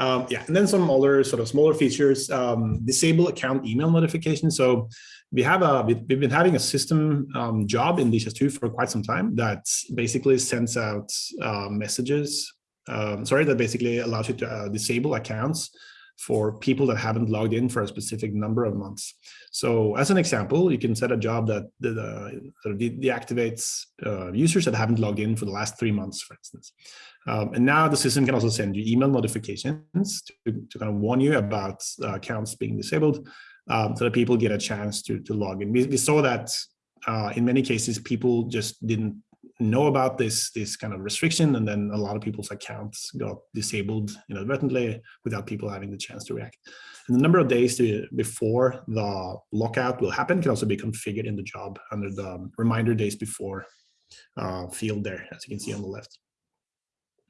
Um, yeah, and then some other sort of smaller features, um, disable account email notifications. So we have a, we've been having a system um, job in DHIS2 for quite some time that basically sends out uh, messages, um, sorry, that basically allows you to uh, disable accounts for people that haven't logged in for a specific number of months. So as an example, you can set a job that, that uh, sort of de deactivates uh, users that haven't logged in for the last three months, for instance. Um, and now the system can also send you email notifications to, to kind of warn you about uh, accounts being disabled um, so that people get a chance to, to log in. We, we saw that uh, in many cases, people just didn't know about this this kind of restriction and then a lot of people's accounts got disabled inadvertently without people having the chance to react and the number of days to, before the lockout will happen can also be configured in the job under the reminder days before uh, field there as you can see on the left